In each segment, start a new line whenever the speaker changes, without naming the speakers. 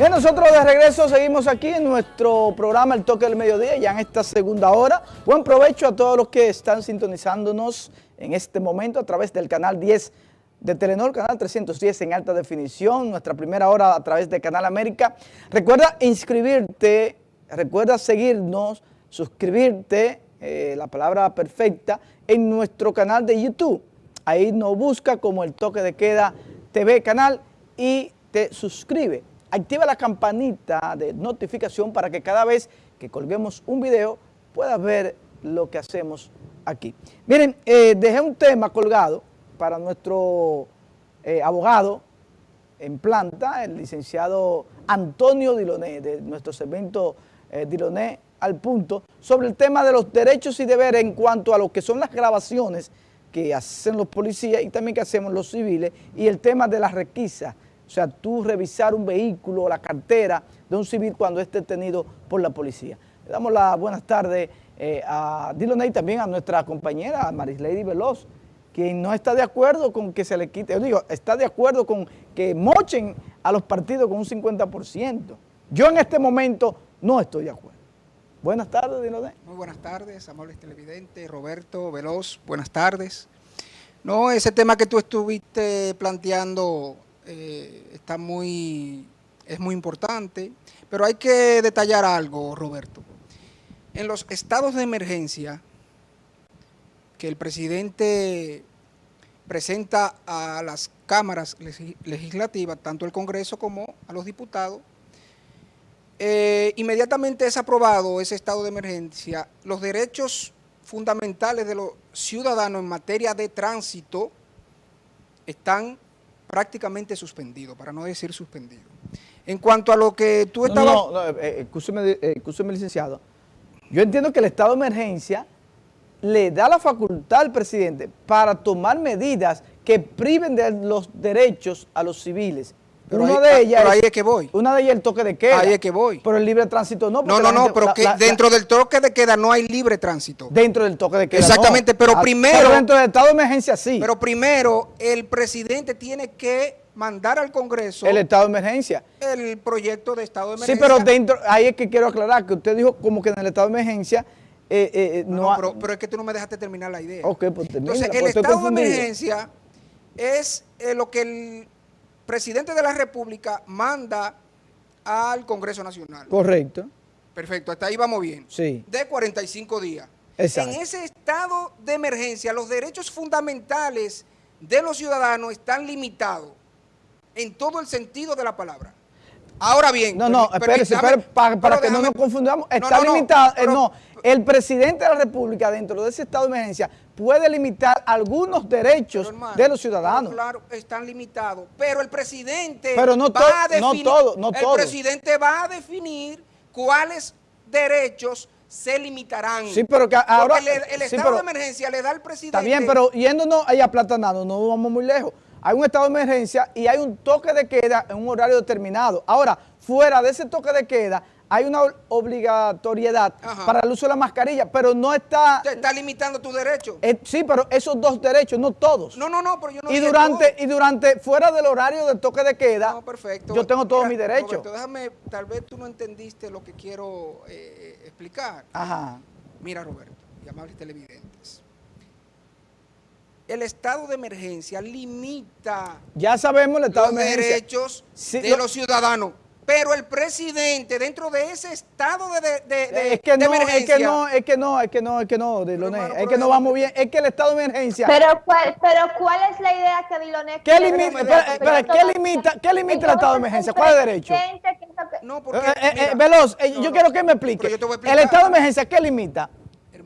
Bien, nosotros de regreso seguimos aquí en nuestro programa El Toque del Mediodía, ya en esta segunda hora. Buen provecho a todos los que están sintonizándonos en este momento a través del canal 10 de Telenor, canal 310 en alta definición, nuestra primera hora a través de Canal América. Recuerda inscribirte, recuerda seguirnos, suscribirte, eh, la palabra perfecta, en nuestro canal de YouTube. Ahí nos busca como El Toque de Queda TV canal y te suscribe activa la campanita de notificación para que cada vez que colguemos un video puedas ver lo que hacemos aquí. Miren, eh, dejé un tema colgado para nuestro eh, abogado en planta, el licenciado Antonio Diloné, de nuestro segmento eh, Diloné al punto, sobre el tema de los derechos y deberes en cuanto a lo que son las grabaciones que hacen los policías y también que hacemos los civiles y el tema de las requisas o sea, tú revisar un vehículo la cartera de un civil cuando es detenido por la policía. Le damos las buenas tardes eh, a Dillon y también a nuestra compañera Marislady Veloz, quien no está de acuerdo con que se le quite, yo digo, está de acuerdo con que mochen a los partidos con un 50%. Yo en este momento no estoy de acuerdo. Buenas tardes, Dillon
Muy buenas tardes, amables televidentes, Roberto Veloz, buenas tardes. No, ese tema que tú estuviste planteando eh, está muy, es muy importante, pero hay que detallar algo, Roberto. En los estados de emergencia que el presidente presenta a las cámaras legislativas, tanto el Congreso como a los diputados, eh, inmediatamente es aprobado ese estado de emergencia, los derechos fundamentales de los ciudadanos en materia de tránsito están prácticamente suspendido, para no decir suspendido. En cuanto a lo que tú estabas...
No, no, eh, eh, licenciado. Yo entiendo que el estado de emergencia le da la facultad al presidente para tomar medidas que priven de los derechos a los civiles
pero una de ellas ahí es que voy.
Una de ellas el toque de queda.
Ahí es que voy.
Pero el libre tránsito no.
No, no, no, pero que dentro del toque de queda no hay libre tránsito.
Dentro del toque de queda
Exactamente, pero ah, primero...
Pero dentro del estado de emergencia sí.
Pero primero el presidente tiene que mandar al Congreso...
El estado de emergencia.
El proyecto de estado de emergencia.
Sí, pero dentro, ahí es que quiero aclarar que usted dijo como que en el estado de emergencia... Eh, eh, eh,
no, pero, pero, es que tú no me dejaste terminar la idea.
Ok, pues termina.
Entonces, el estado de emergencia es lo que el presidente de la República manda al Congreso Nacional.
Correcto.
Perfecto, hasta ahí vamos bien.
Sí.
De 45 días.
Exacto.
En ese estado de emergencia, los derechos fundamentales de los ciudadanos están limitados en todo el sentido de la palabra. Ahora bien...
No, no, espérese, para, que no nos confundamos, está limitado, eh, no, el presidente de la República dentro de ese estado de emergencia puede limitar algunos derechos de los ciudadanos.
Claro, están limitados, pero el presidente
pero no va a definir, no todo, no
el presidente va a definir cuáles derechos se limitarán.
Sí, pero que ahora...
el, estado de emergencia le da al presidente...
Está bien, pero yéndonos ahí aplatanando, no vamos muy lejos. Hay un estado de emergencia y hay un toque de queda en un horario determinado. Ahora, fuera de ese toque de queda, hay una obligatoriedad para el uso de la mascarilla, pero no está...
Te está limitando tu derecho.
Eh, sí, pero esos dos derechos, no todos.
No, no, no, pero yo no
y durante Y durante, fuera del horario del toque de queda,
no, perfecto.
yo tengo todos mis derechos.
Déjame, tal vez tú no entendiste lo que quiero eh, explicar.
Ajá.
Mira, Roberto, y amables televidentes. El estado de emergencia limita...
Ya sabemos el estado de emergencia.
derechos de los ciudadanos pero el presidente dentro de ese estado de, de,
es que no, emergencia... Es que no, es que no, es que no, es que no, Diloné, es que no vamos bien, es que el estado de emergencia...
Pero cuál, pero ¿cuál es la idea que Diloné
¿Qué limita, espera, ¿qué limita, qué limita el estado de emergencia? ¿Cuál es el derecho?
No, porque,
eh, eh, eh, Veloz, yo quiero que me explique. El estado de emergencia, ¿qué limita?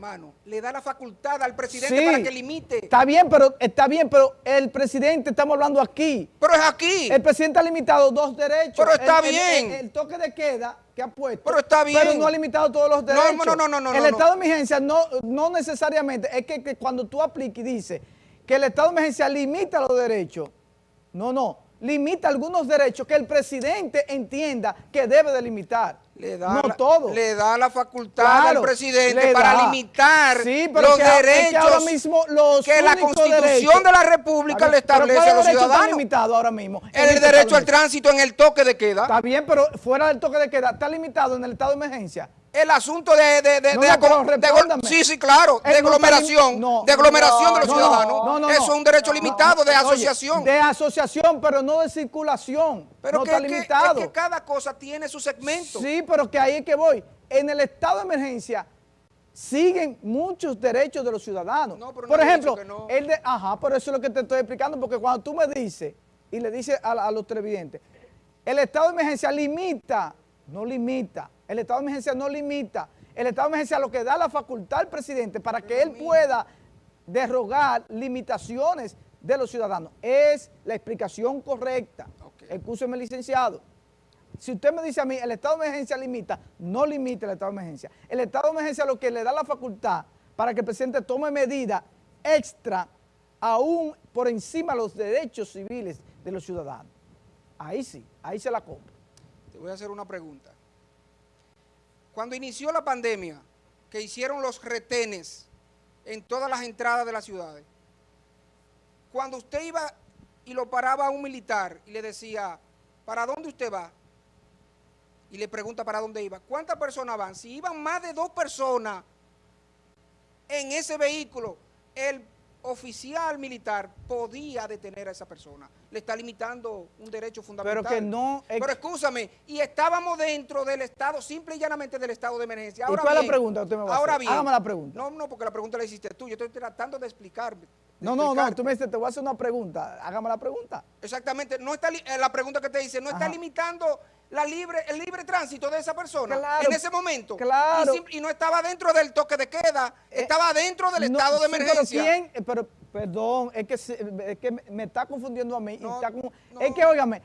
Hermano, le da la facultad al presidente para que limite.
Está bien, pero está bien, pero el presidente, estamos hablando aquí.
Pero es aquí.
El presidente ha limitado dos derechos.
Pero está bien.
El, toque de queda que ha puesto.
Pero está bien.
Pero no ha limitado todos los derechos.
No, no, no, no. no
el estado de emergencia no, no necesariamente, es que, cuando tú apliques y dices que el estado de emergencia limita los derechos, no, no, limita algunos derechos que el presidente entienda que debe delimitar.
Le da,
no
la,
todo.
le da la facultad
Claro,
al presidente para limitar
Sí,
los
que- es que
derechos
ahora mismo los
que la Constitución
derechos-
de la República le establece
¿cuál
a los ciudadanos.
limitado ahora mismo?
El derecho al tránsito en el toque de queda.
Está bien, pero fuera del toque de queda, está limitado en el estado de emergencia.
El asunto de, de, de,
No,
de
no,
sí, sí, claro, de aglomeración,
no.
de aglomeración de los
No, no,
ciudadanos.
no, no,
Eso es un derecho limitado de
Oye,
asociación.
de asociación, pero no de circulación.
pero
no
que,
está
que-
limitado.
es que cada cosa tiene su segmento.
Sí, pero que ahí es que voy. En el estado de emergencia siguen muchos derechos de los ciudadanos.
No, pero
por ejemplo, el de, ajá, por eso es lo que te estoy explicando, porque cuando tú me dices y le dices a, a los televidentes, el estado de emergencia limita, no limita, el estado de emergencia no limita, el estado de emergencia lo que da la facultad al presidente para que él pueda derrogar limitaciones de los ciudadanos. Es la explicación correcta.
Ok.
Excúseme, licenciado. Si usted me dice a mí, el estado de emergencia limita, no limita el estado de emergencia. El estado de emergencia lo que le da la facultad para que el presidente tome medidas extra, aún por encima de los derechos civiles de los ciudadanos. Ahí sí, ahí se la compro.
Te voy a hacer una pregunta. Cuando inició la pandemia, que hicieron los retenes en todas las entradas de las ciudades, cuando usted iba y lo paraba a un militar y le decía, ¿para dónde usted va? Y le pregunta para dónde iba. ¿Cuántas personas van? Si iban más de dos personas en ese vehículo, el oficial militar podía detener a esa persona. Le está limitando un derecho fundamental.
que no-
Pero escúchame, y estábamos dentro del estado, simple y llanamente del estado de emergencia.
¿Y
Ahora
cuál es la
bien,
pregunta que usted me va a
ahora
hacer?
bien.
Hágame la pregunta.
No, no, porque la pregunta la hiciste tú. Yo estoy tratando de explicarme.
No, no, no, tú me dices, te voy a hacer una pregunta, hágame la pregunta.
Exactamente, no está eh, la pregunta que te dice, no está limitando la libre, el libre tránsito de esa persona
Claro,
en ese momento.
claro.
Y, no estaba dentro del toque de queda,
Eh,
estaba dentro del
No,
estado de
sí, pero
emergencia.
¿quién? Eh, Pero, perdón, es que, es que me, está confundiendo a mí. y
No,
está como-
no.
Es que, óigame,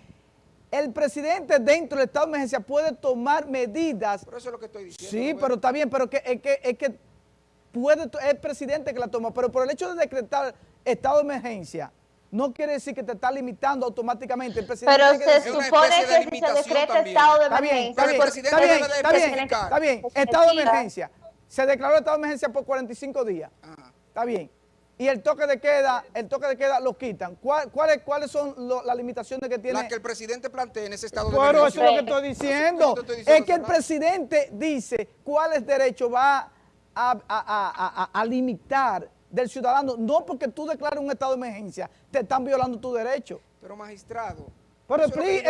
el presidente dentro del estado de emergencia puede tomar medidas.
Por eso es lo que estoy diciendo.
Sí, pero está bien, pero que, es, que, es que puede, es el presidente que la toma, pero por el hecho de decretar estado de emergencia, no quiere decir que te está limitando automáticamente. El presidente
Pero
que
se supone
de
que si se decreta
también.
estado de
Está bien,
emergencia,
está bien,
el
porque
presidente
está bien,
debe de
está bien, está bien. Estado de emergencia. Se declaró estado de emergencia por 45 días.
Ajá.
Está bien. Y el toque de queda, el toque de queda lo quitan. ¿Cuál- ¿Cuáles, cuáles son lo- las limitaciones que tiene?
La que el presidente plantea en ese estado de
Pero eso
emergencia.
es lo que estoy diciendo.
Estoy
Es que el presidente dice cuáles derechos va a, a- a- a- a limitar del ciudadano. No porque tú declares un estado de emergencia, te están violando tu derecho.
Pero magistrado.
Pero explique,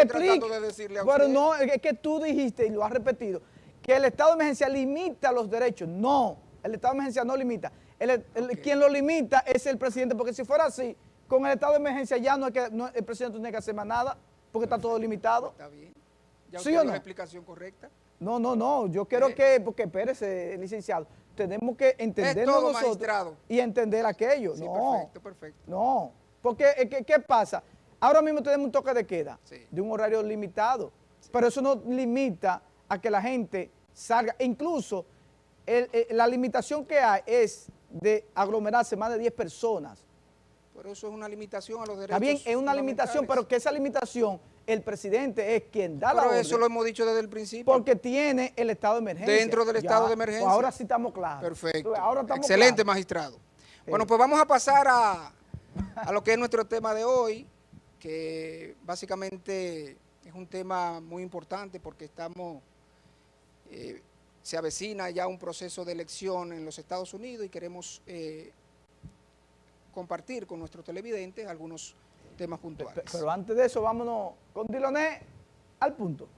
de decirle a
Pero no, es que tú dijiste y lo has repetido, que el estado de emergencia limita los derechos. No, el estado de emergencia no limita. El, el- Quien lo limita es el presidente, porque si fuera así, con el estado de emergencia ya no es que no- el presidente no tiene que hacer más nada, porque está todo limitado.
Está bien. Ya
¿Sí
usted
o
dio
no?
la explicación correcta.
No, no, no, yo quiero
Eh.
que, porque espérese, licenciado, tenemos que entendernos
todo,
nosotros
magistrado.
y entender aquello.
Sí,
no,
perfecto, perfecto.
no, porque eh, ¿qué, qué pasa? Ahora mismo tenemos un toque de queda
Sí.
de un horario limitado, pero eso no limita a que la gente salga, incluso el- eh, la limitación que hay es de aglomerarse más de 10 personas.
Por eso es una limitación a los derechos
Está bien, es una limitación, pero que esa limitación, el presidente es quien da la
Pero
orden.
eso lo hemos dicho desde el principio.
Porque tiene el estado de emergencia.
Dentro del estado de emergencia.
pues ahora sí estamos claros.
Perfecto.
Ahora estamos
Excelente,
claros.
magistrado. Bueno, pues vamos a pasar a, a lo que es nuestro tema de hoy, que básicamente es un tema muy importante porque estamos, eh, se avecina ya un proceso de elección en los Estados Unidos y queremos eh, compartir con nuestros televidentes algunos temas puntuales.
Pero antes de eso, vámonos con Diloné al punto.